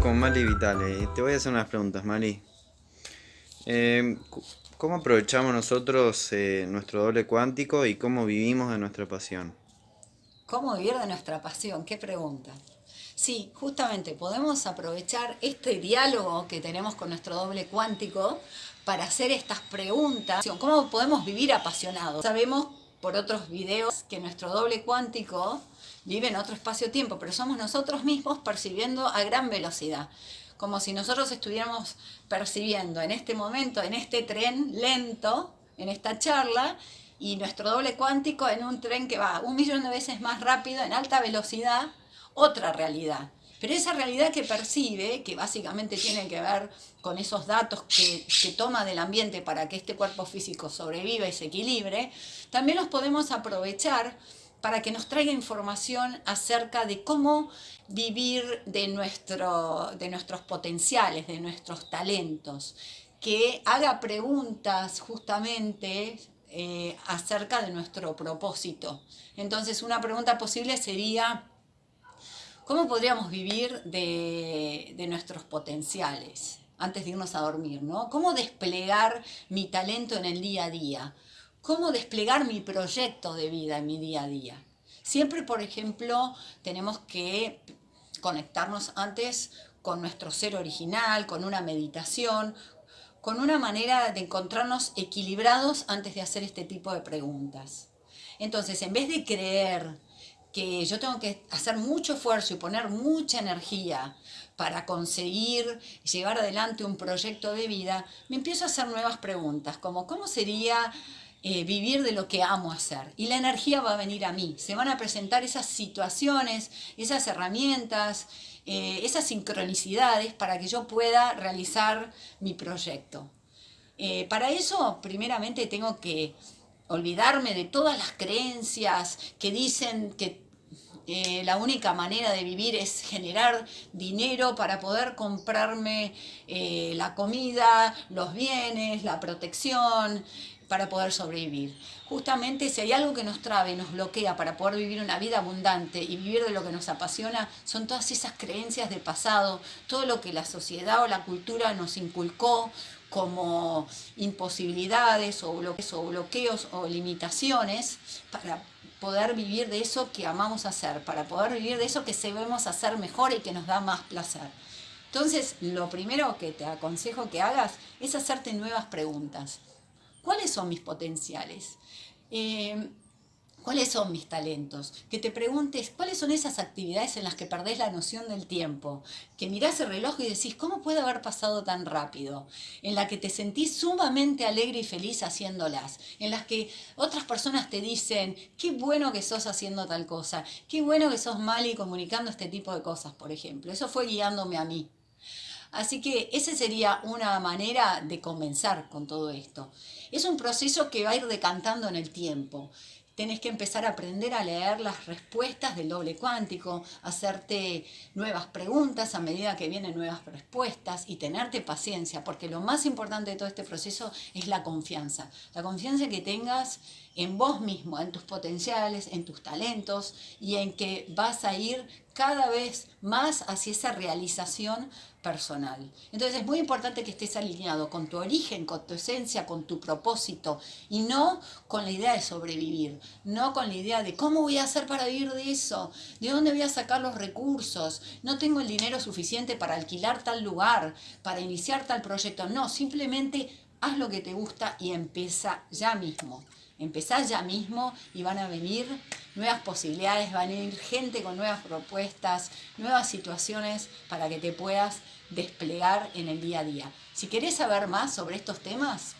con Mali Vitale. Te voy a hacer unas preguntas, Mali. Eh, ¿Cómo aprovechamos nosotros eh, nuestro doble cuántico y cómo vivimos de nuestra pasión? ¿Cómo vivir de nuestra pasión? ¿Qué pregunta? Sí, justamente podemos aprovechar este diálogo que tenemos con nuestro doble cuántico para hacer estas preguntas. ¿Cómo podemos vivir apasionados? Sabemos por otros videos que nuestro doble cuántico vive en otro espacio-tiempo, pero somos nosotros mismos percibiendo a gran velocidad. Como si nosotros estuviéramos percibiendo en este momento, en este tren lento, en esta charla, y nuestro doble cuántico en un tren que va un millón de veces más rápido, en alta velocidad, otra realidad. Pero esa realidad que percibe, que básicamente tiene que ver con esos datos que, que, toma del ambiente para que este cuerpo físico sobreviva y se equilibre, también los podemos aprovechar para que nos traiga información acerca de cómo vivir de, nuestro, de nuestros potenciales, de nuestros talentos, que haga preguntas justamente eh, acerca de nuestro propósito. Entonces una pregunta posible sería, ¿cómo podríamos vivir de, nuestros potenciales? antes de irnos a dormir, ¿no? ¿Cómo desplegar mi talento en el día a día? cómo desplegar mi proyecto de vida en mi día a día. Siempre, por ejemplo, tenemos que conectarnos antes con nuestro ser original, con una meditación, con una manera de encontrarnos equilibrados antes de hacer este tipo de preguntas. Entonces, en vez de creer que yo tengo que hacer mucho esfuerzo y poner mucha energía para conseguir llevar adelante un proyecto de vida, me empiezo a hacer nuevas preguntas, como ¿cómo sería eh, vivir de lo que amo hacer. Y la energía va a venir a mí. Se van a presentar esas situaciones, esas herramientas, eh, esas sincronicidades para que yo pueda realizar mi proyecto. Eh, para eso, primeramente, tengo que olvidarme de todas las creencias que dicen que la única manera de vivir es generar dinero para poder comprarme la comida, los bienes, la protección, para poder sobrevivir. Justamente si hay algo que nos trabe nos bloquea para poder vivir una vida abundante y vivir de lo que nos apasiona, son todas esas creencias del pasado, todo lo que la sociedad o la cultura nos inculcó como imposibilidades o bloqueos o, bloqueos o limitaciones para poder vivir de eso que amamos hacer, para poder vivir de eso que sabemos hacer mejor y que nos da más placer. Entonces, lo primero que te aconsejo que hagas es hacerte nuevas preguntas. ¿Cuáles son mis potenciales? Eh, ¿Cuáles son mis talentos? Que te preguntes cuáles son esas actividades en las que perdés la noción del tiempo. Que mirás el reloj y decís, ¿cómo puede haber pasado tan rápido? En la que te sentís sumamente alegre y feliz haciéndolas. En las que otras personas te dicen, qué bueno que sos haciendo tal cosa. Qué bueno que sos mal y comunicando este tipo de cosas, por ejemplo. Eso fue guiándome a mí. Así que esa sería una manera de comenzar con todo esto. Es un proceso que va a ir decantando en el tiempo. Tienes que empezar a aprender a leer las respuestas del doble cuántico, hacerte nuevas preguntas a medida que vienen nuevas respuestas y tenerte paciencia, porque lo más importante de todo este proceso es la confianza. La confianza que tengas en vos mismo, en tus potenciales, en tus talentos y en que vas a ir cada vez más hacia esa realización personal. Entonces es muy importante que estés alineado con tu origen, con tu esencia, con tu propósito y no con la idea de sobrevivir, no con la idea de cómo voy a hacer para vivir de eso, de dónde voy a sacar los recursos, no tengo el dinero suficiente para alquilar tal lugar, para iniciar tal proyecto, no, simplemente haz lo que te gusta y empieza ya mismo. Empezá ya mismo y van a venir nuevas posibilidades, van a venir gente con nuevas propuestas, nuevas situaciones para que te puedas desplegar en el día a día. Si querés saber más sobre estos temas,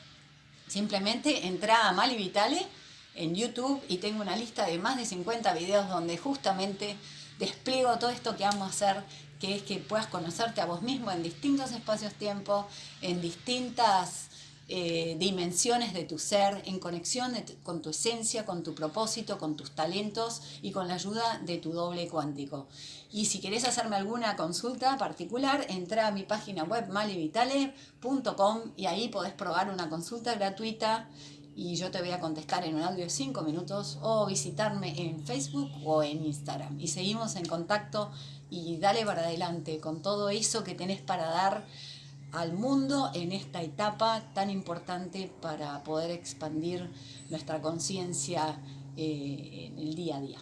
simplemente entra a Mali Vitale en YouTube y tengo una lista de más de 50 videos donde justamente despliego todo esto que vamos a hacer, que es que puedas conocerte a vos mismo en distintos espacios-tiempo, en distintas eh, dimensiones de tu ser, en conexión con tu esencia, con tu propósito, con tus talentos y con la ayuda de tu doble cuántico. Y si querés hacerme alguna consulta particular, entra a mi página web malivitale.com y ahí podés probar una consulta gratuita y yo te voy a contestar en un audio de 5 minutos o visitarme en Facebook o en Instagram. Y seguimos en contacto y dale para adelante con todo eso que tenés para dar al mundo en esta etapa tan importante para poder expandir nuestra conciencia eh, en el día a día.